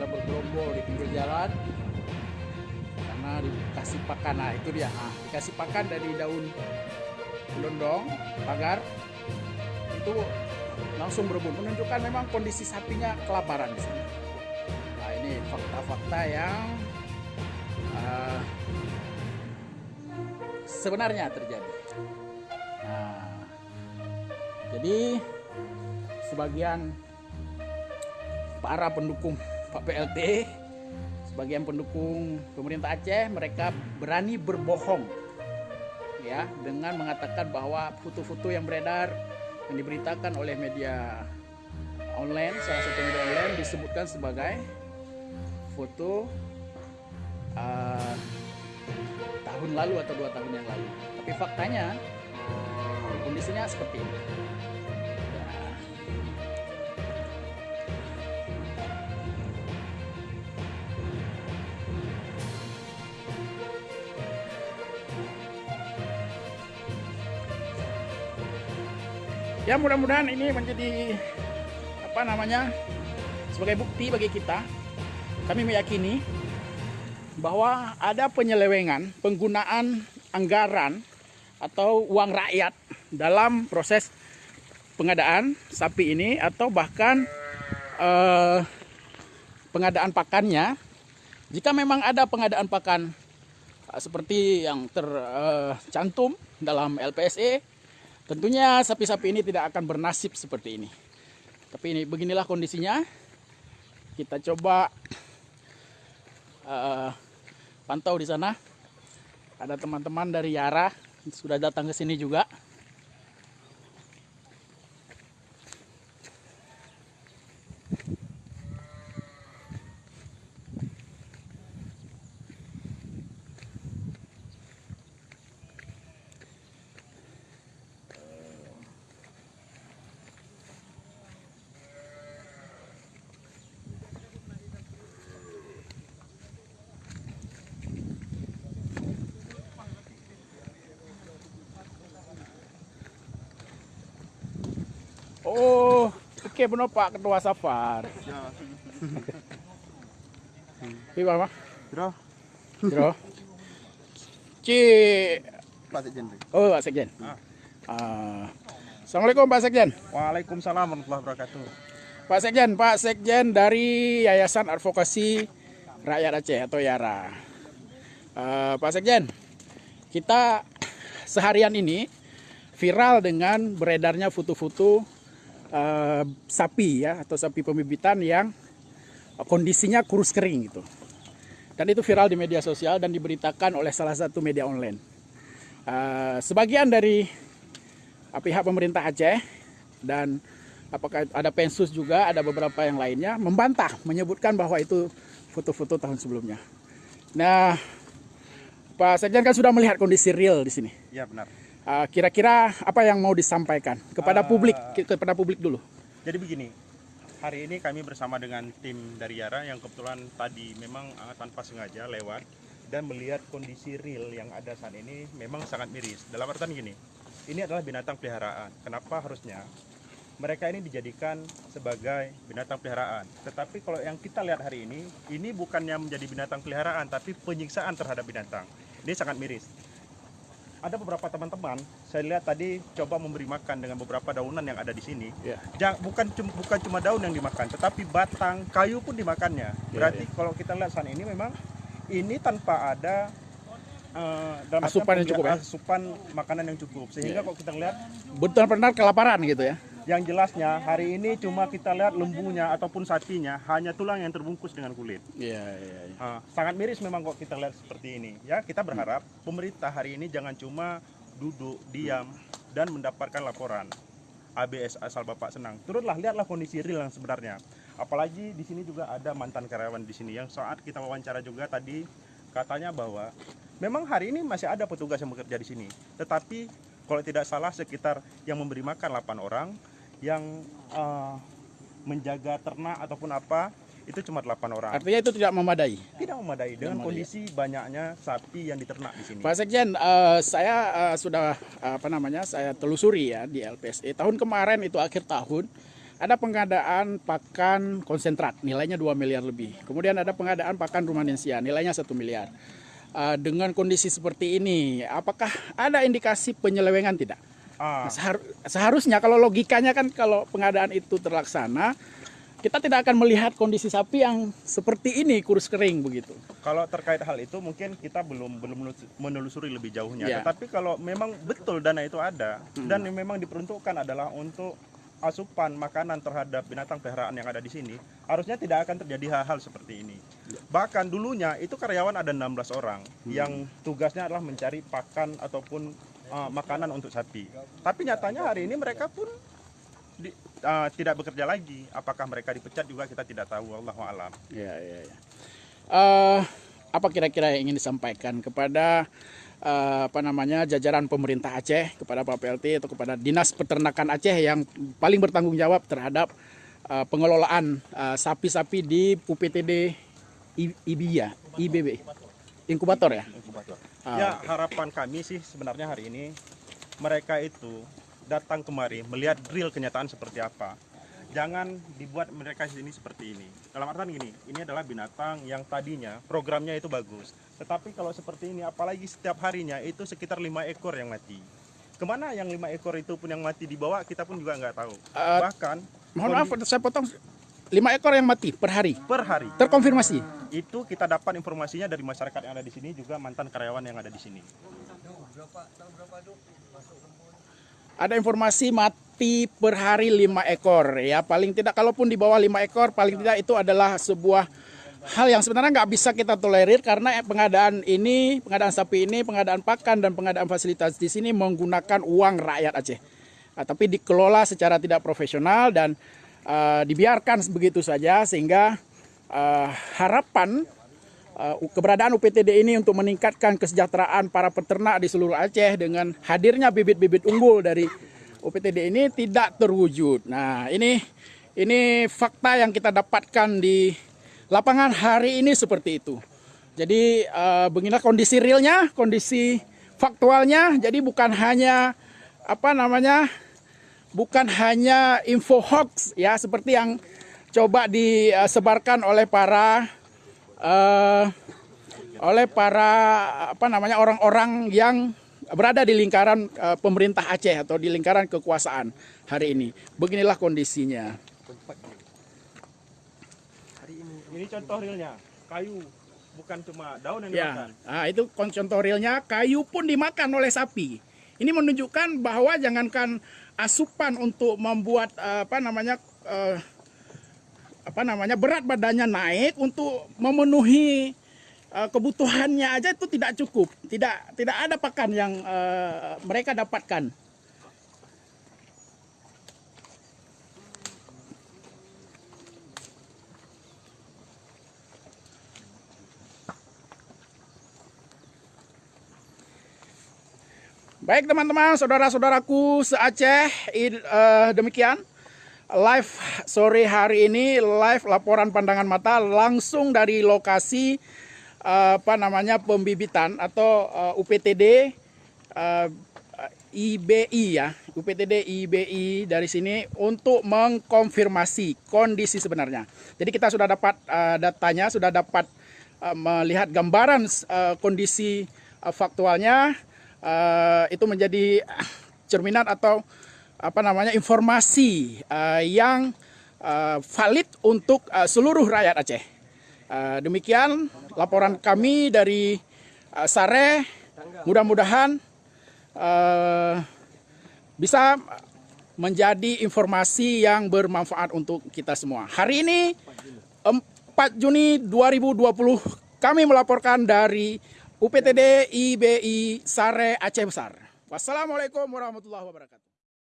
Sudah bergerombol di pinggir jalan karena dikasih pakan. Nah, itu dia. Nah, dikasih pakan dari daun londong, pagar. Itu langsung berebut menunjukkan memang kondisi sapinya kelaparan di sini. Nah, ini fakta-fakta yang uh, sebenarnya terjadi. Nah, jadi sebagian para pendukung Pak PLT, sebagian pendukung pemerintah Aceh, mereka berani berbohong ya dengan mengatakan bahwa foto-foto yang beredar yang diberitakan oleh media online, salah satu media online disebutkan sebagai foto uh, tahun lalu atau dua tahun yang lalu. Tapi faktanya kondisinya seperti ini. Ya mudah-mudahan ini menjadi apa namanya sebagai bukti bagi kita. Kami meyakini bahwa ada penyelewengan penggunaan anggaran atau uang rakyat dalam proses pengadaan sapi ini atau bahkan eh, pengadaan pakannya. Jika memang ada pengadaan pakan eh, seperti yang tercantum dalam LPSE, tentunya sapi-sapi ini tidak akan bernasib seperti ini. Tapi ini beginilah kondisinya. Kita coba uh, pantau di sana. Ada teman-teman dari Yara sudah datang ke sini juga. Oh, oke benar Pak Ketua Safar. Ya. Iya, Pak. Bro, Bro. Ci Pak Sekjen. Oh, Pak Sekjen. Ah. Ah. Assalamualaikum Pak Sekjen. Waalaikumsalam warahmatullahi wabarakatuh. Pak Sekjen, Pak Sekjen dari Yayasan Advokasi Rakyat Aceh atau Yara. Uh, Pak Sekjen, kita seharian ini viral dengan beredarnya foto-foto uh, sapi ya atau sapi pembibitan yang kondisinya kurus kering gitu. Dan itu viral di media sosial dan diberitakan oleh salah satu media online. Uh, sebagian dari uh, pihak pemerintah Aceh dan apakah ada pensus juga ada beberapa yang lainnya membantah menyebutkan bahwa itu foto-foto tahun sebelumnya. Nah, Pak Sekjen kan sudah melihat kondisi real di sini. Ya benar. Uh, Kira-kira apa yang mau disampaikan kepada Uh, publik kepada publik dulu? Jadi begini, hari ini kami bersama dengan tim dari Yara yang kebetulan tadi memang uh, tanpa sengaja lewat dan melihat kondisi real yang ada saat ini memang sangat miris. Dalam artian gini, ini adalah binatang peliharaan. Kenapa harusnya mereka ini dijadikan sebagai binatang peliharaan. Tetapi kalau yang kita lihat hari ini, ini bukannya menjadi binatang peliharaan, tapi penyiksaan terhadap binatang. Ini sangat miris. Ada beberapa teman-teman, saya lihat tadi coba memberi makan dengan beberapa daunan yang ada di sini. Ya. Ja- bukan cuma bukan cuma daun yang dimakan, tetapi batang kayu pun dimakannya. Berarti kalau kita lihat saat ini memang ini tanpa ada dalam artian Asupan yang cukup ya? asupan makanan yang cukup. Sehingga Iya. kalau kita lihat Benar-benar kelaparan gitu ya? Yang jelasnya hari ini cuma kita lihat lembunya ataupun sapinya hanya tulang yang terbungkus dengan kulit. Iya, iya, iya. Sangat miris memang kok kita lihat seperti ini. Ya kita berharap pemerintah hari ini jangan cuma duduk diam dan mendapatkan laporan. ABS asal bapak senang. Turunlah lihatlah kondisi real yang sebenarnya. Apalagi di sini juga ada mantan karyawan di sini yang saat kita wawancara juga tadi katanya bahwa memang hari ini masih ada petugas yang bekerja di sini. Tetapi kalau tidak salah sekitar yang memberi makan 8 orang yang eh, menjaga ternak ataupun apa itu cuma 8 orang. Artinya itu tidak memadai. Tidak memadai dengan kondisi banyaknya sapi yang diternak di sini. Pak Sekjen, eh, saya eh, sudah eh, apa namanya saya telusuri ya di LPSE tahun kemarin itu akhir tahun ada pengadaan pakan konsentrat nilainya 2 miliar lebih. Kemudian ada pengadaan pakan rumanensia nilainya 1 miliar. Dengan kondisi seperti ini, apakah ada indikasi penyelewengan tidak? Ah, Nah, sehar- seharusnya kalau logikanya kan kalau pengadaan itu terlaksana, kita tidak akan melihat kondisi sapi yang seperti ini kurus kering begitu. kalau terkait hal itu mungkin kita belum belum menelus- menelusuri lebih jauhnya. Ya. Tetapi kalau memang betul dana itu ada dan yang memang diperuntukkan adalah untuk asupan makanan terhadap binatang peliharaan yang ada di sini, harusnya tidak akan terjadi hal-hal seperti ini. Bahkan dulunya itu karyawan ada 16 orang yang tugasnya adalah mencari pakan ataupun uh, makanan untuk sapi. Tapi nyatanya hari ini mereka pun di- uh, tidak bekerja lagi. Apakah mereka dipecat juga kita tidak tahu. Allahu alam. Ya, ya, ya. Eh, apa kira-kira yang ingin disampaikan kepada eh, apa namanya jajaran pemerintah Aceh, kepada Pak PLT atau kepada Dinas Peternakan Aceh yang paling bertanggung jawab terhadap eh, pengelolaan sapi-sapi di UPTD I- IBIA, IBB, inkubator ya? Ah, Ya harapan kami sih sebenarnya hari ini mereka itu datang kemari melihat real kenyataan seperti apa. Jangan dibuat mereka di sini seperti ini. Dalam artian gini, ini adalah binatang yang tadinya programnya itu bagus. Tetapi kalau seperti ini, apalagi setiap harinya itu sekitar lima ekor yang mati. Ke mana yang lima ekor itu pun yang mati dibawa, kita pun juga nggak tahu. Eh, Bahkan Mohon maaf, saya potong lima ekor yang mati per hari. per hari Terkonfirmasi. itu kita dapat informasinya dari masyarakat yang ada di sini juga mantan karyawan yang ada di sini. Ada informasi mati per hari 5 ekor ya paling tidak kalaupun di bawah 5 ekor paling tidak itu adalah sebuah hal yang sebenarnya nggak bisa kita tolerir karena pengadaan ini pengadaan sapi ini pengadaan pakan dan pengadaan fasilitas di sini menggunakan uang rakyat Aceh Ah, tapi dikelola secara tidak profesional dan ah, dibiarkan begitu saja sehingga ah, harapan uh, keberadaan UPTD ini untuk meningkatkan kesejahteraan para peternak di seluruh Aceh dengan hadirnya bibit-bibit unggul dari UPTD ini tidak terwujud. Nah, ini ini fakta yang kita dapatkan di lapangan hari ini seperti itu. Jadi uh, beginilah kondisi realnya, kondisi faktualnya. Jadi bukan hanya apa namanya? Bukan hanya info hoax ya seperti yang coba disebarkan oleh para eh, oleh para apa namanya orang-orang yang berada di lingkaran eh, pemerintah Aceh atau di lingkaran kekuasaan hari ini. Beginilah kondisinya. Ini contoh realnya, kayu bukan cuma daun yang Ya, dimakan. nah, itu contoh realnya kayu pun dimakan oleh sapi. Ini menunjukkan bahwa jangankan asupan untuk membuat eh, apa namanya eh, apa namanya berat badannya naik untuk memenuhi eh, kebutuhannya aja itu tidak cukup. Tidak tidak ada pakan yang mereka dapatkan. Baik teman-teman, saudara-saudaraku se-Aceh, eh, demikian. Live sore hari ini live laporan pandangan mata langsung dari lokasi eh, apa namanya pembibitan atau eh, UPTD eh, IBI ya, UPTD IBI dari sini untuk mengkonfirmasi kondisi sebenarnya. Jadi kita sudah dapat eh, datanya, sudah dapat eh, melihat gambaran eh, kondisi eh, faktualnya eh, itu menjadi cerminan atau apa namanya informasi eh, yang eh, valid untuk eh, seluruh rakyat Aceh. Eh, demikian laporan kami dari eh, Sare. Mudah-mudahan eh, bisa menjadi informasi yang bermanfaat untuk kita semua. Hari ini 4 Juni 2020 kami melaporkan dari UPTD IBI Sare Aceh Besar. Wassalamualaikum warahmatullahi wabarakatuh.